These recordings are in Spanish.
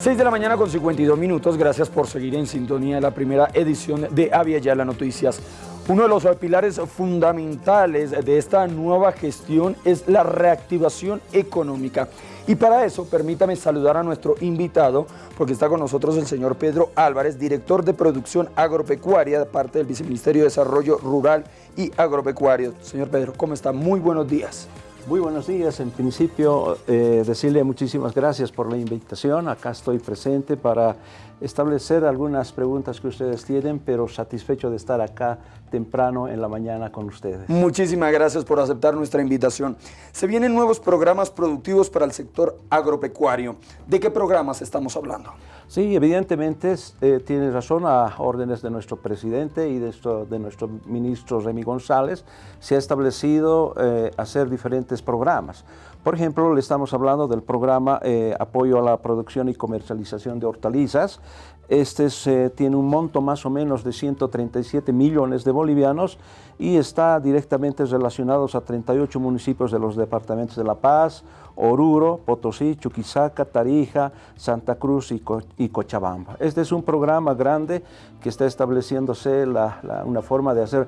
6 de la mañana con 52 minutos, gracias por seguir en sintonía la primera edición de Avia Yala Noticias. Uno de los pilares fundamentales de esta nueva gestión es la reactivación económica. Y para eso, permítame saludar a nuestro invitado, porque está con nosotros el señor Pedro Álvarez, director de producción agropecuaria de parte del Viceministerio de Desarrollo Rural y Agropecuario. Señor Pedro, ¿cómo está? Muy buenos días. Muy buenos días. En principio, eh, decirle muchísimas gracias por la invitación. Acá estoy presente para establecer algunas preguntas que ustedes tienen, pero satisfecho de estar acá temprano en la mañana con ustedes. Muchísimas gracias por aceptar nuestra invitación. Se vienen nuevos programas productivos para el sector agropecuario. ¿De qué programas estamos hablando? Sí, evidentemente eh, tiene razón a órdenes de nuestro presidente y de, de nuestro ministro Remy González, se ha establecido eh, hacer diferentes programas. Por ejemplo, le estamos hablando del programa eh, Apoyo a la Producción y Comercialización de Hortalizas. Este tiene un monto más o menos de 137 millones de bolivianos y está directamente relacionado a 38 municipios de los departamentos de La Paz, Oruro, Potosí, Chuquisaca, Tarija, Santa Cruz y, Cochabamba. Este es un programa grande que está estableciéndose una forma de hacer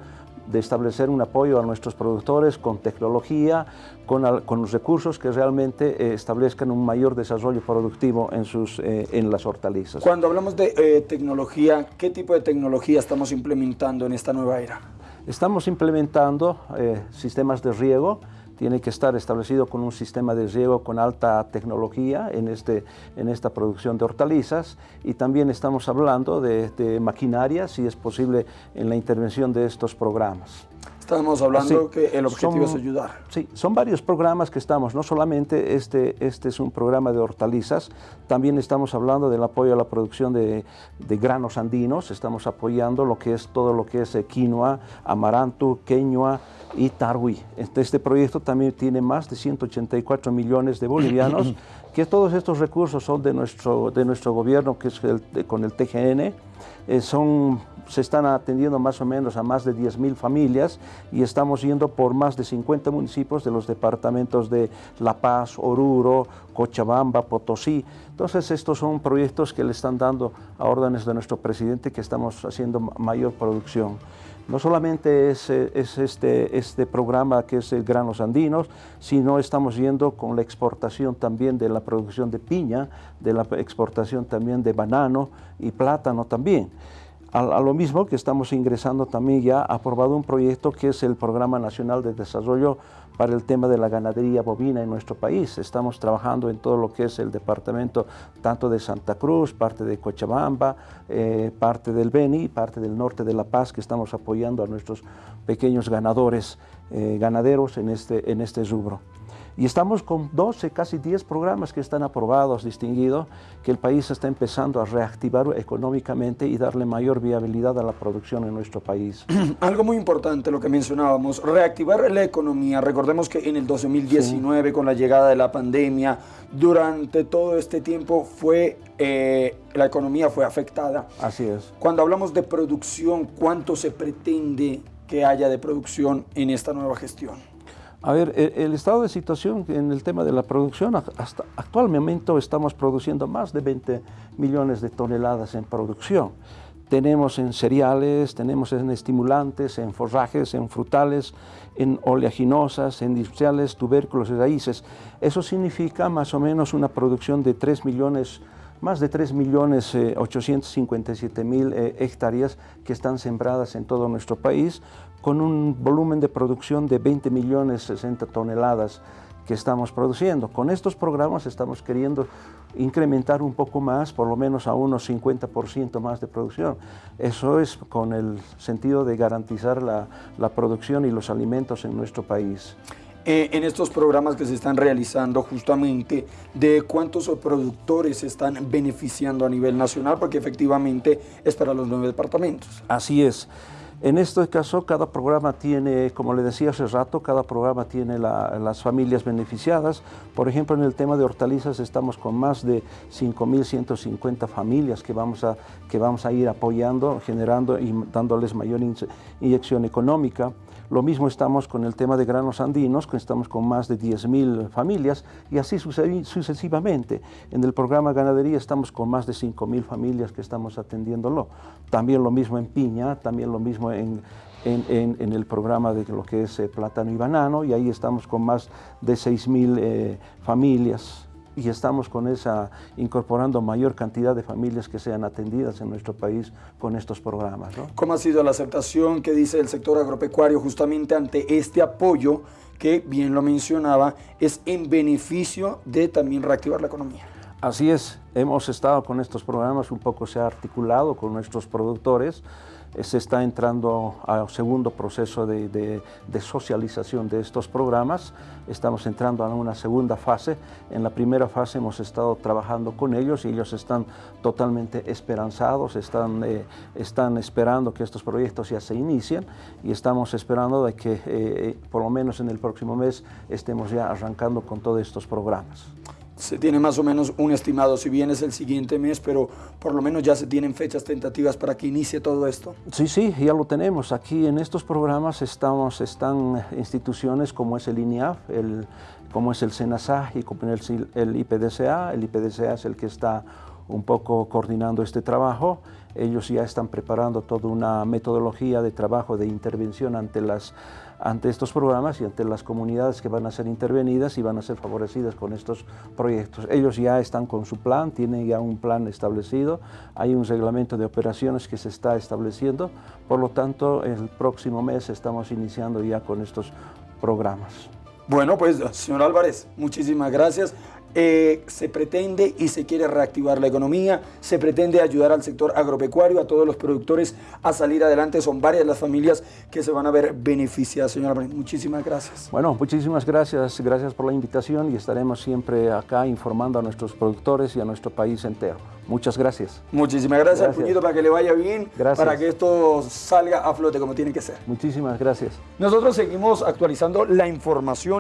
de establecer un apoyo a nuestros productores con tecnología, con, los recursos que realmente eh, establezcan un mayor desarrollo productivo en, sus, eh, en las hortalizas. Cuando hablamos de eh, tecnología, ¿qué tipo de tecnología estamos implementando en esta nueva era? Estamos implementando sistemas de riego, tiene que estar establecido con un sistema de riego con alta tecnología en, este, en esta producción de hortalizas y también estamos hablando de, de maquinaria, si es posible, en la intervención de estos programas. Estamos hablando que el objetivo es ayudar. Sí, son varios programas que estamos, no solamente este, este es un programa de hortalizas, también estamos hablando del apoyo a la producción de, de granos andinos, estamos apoyando lo que es todo lo que es eh, quinoa, amaranto, queñua y tarwi. Este, este proyecto también tiene más de 184 millones de bolivianos, que todos estos recursos son de nuestro, de nuestro gobierno, que es con el TGN, eh, son se están atendiendo más o menos a más de 10.000 familias y estamos yendo por más de 50 municipios de los departamentos de La Paz, Oruro, Cochabamba, Potosí. Entonces estos son proyectos que le están dando a órdenes de nuestro presidente que estamos haciendo mayor producción. No solamente es, es este, este programa que es el Granos Andinos, sino estamos yendo con la exportación también de la producción de piña, de la exportación también de banano y plátano también. A, lo mismo que estamos ingresando también ya aprobado un proyecto que es el Programa Nacional de Desarrollo para el tema de la ganadería bovina en nuestro país. Estamos trabajando en todo lo que es el departamento tanto de Santa Cruz, parte de Cochabamba, eh, parte del Beni, parte del norte de La Paz, que estamos apoyando a nuestros pequeños ganadores, eh, ganaderos en este, en este rubro. Y estamos con 12, casi 10 programas que están aprobados, distinguidos, que el país está empezando a reactivar económicamente y darle mayor viabilidad a la producción en nuestro país. Algo muy importante lo que mencionábamos, reactivar la economía. Recordemos que en el 2019, con la llegada de la pandemia, durante todo este tiempo fue, eh, la economía fue afectada. Así es. Cuando hablamos de producción, ¿cuánto se pretende que haya de producción en esta nueva gestión? A ver, e, el, estado de situación en el tema de la producción, hasta actualmente estamos produciendo más de 20 millones de toneladas en producción. Tenemos en cereales, tenemos en estimulantes, en forrajes, en frutales, en oleaginosas, en industriales, tubérculos y raíces. Eso significa más o menos una producción de 3 millones más de 3 millones 857 eh, eh, hectáreas que están sembradas en todo nuestro país, con un volumen de producción de 20 millones 60 toneladas que estamos produciendo. Con estos programas estamos queriendo incrementar un poco más, por lo menos a unos 50% más de producción. Eso es con el sentido de garantizar la, la producción y los alimentos en nuestro país. Eh, en estos programas que se están realizando justamente de cuántos productores se están beneficiando a nivel nacional, porque efectivamente es para los nueve departamentos. Así es. En este caso, cada programa tiene, como le decía hace rato, cada programa tiene las familias beneficiadas. Por ejemplo, en el tema de hortalizas estamos con más de 5.150 familias que vamos, a, que vamos a ir apoyando, generando y dándoles mayor inyección económica. Lo mismo estamos con el tema de granos andinos, que estamos con más de 10.000 familias y así sucesivamente. En el programa Ganadería estamos con más de 5.000 familias que estamos atendiéndolo. También lo mismo en piña, también lo mismo en, en, el programa de lo que es eh, plátano y banano y ahí estamos con más de 6.000 eh, familias y estamos con esa, incorporando mayor cantidad de familias que sean atendidas en nuestro país con estos programas. ¿Cómo ha sido la aceptación que dice el sector agropecuario justamente ante este apoyo que, bien lo mencionaba, es en beneficio de también reactivar la economía? Así es, hemos estado con estos programas, un poco se ha articulado con nuestros productores, se está entrando al segundo proceso de, socialización de estos programas. Estamos entrando a una segunda fase. En la primera fase hemos estado trabajando con ellos y ellos están totalmente esperanzados, están, eh, están esperando que estos proyectos ya se inicien y estamos esperando de que eh, por lo menos en el próximo mes estemos ya arrancando con todos estos programas se tiene más o menos un estimado, si bien es el siguiente mes, pero por lo menos ya se tienen fechas tentativas para que inicie todo esto. Sí, sí, ya lo tenemos. Aquí en estos programas estamos, están instituciones como es el INIAF, el, como es el SENASA y como el, el IPDCA. El IPDCA es el que está un poco coordinando este trabajo. Ellos ya están preparando toda una metodología de trabajo de intervención ante las ante estos programas y ante las comunidades que van a ser intervenidas y van a ser favorecidas con estos proyectos. Ellos ya están con su plan, tienen ya un plan establecido, hay un reglamento de operaciones que se está estableciendo, por lo tanto el próximo mes estamos iniciando ya con estos programas. Bueno, pues señor Álvarez, muchísimas gracias. Eh, se pretende y se quiere reactivar la economía, se pretende ayudar al sector agropecuario, a todos los productores a salir adelante. Son varias las familias que se van a ver beneficiadas, señor Álvarez. Muchísimas gracias. Bueno, muchísimas gracias. Gracias por la invitación y estaremos siempre acá informando a nuestros productores y a nuestro país entero. Muchas gracias. Muchísimas gracias, gracias. Puñito, para que le vaya bien, para que esto salga a flote como tiene que ser. Muchísimas gracias. Nosotros seguimos actualizando la información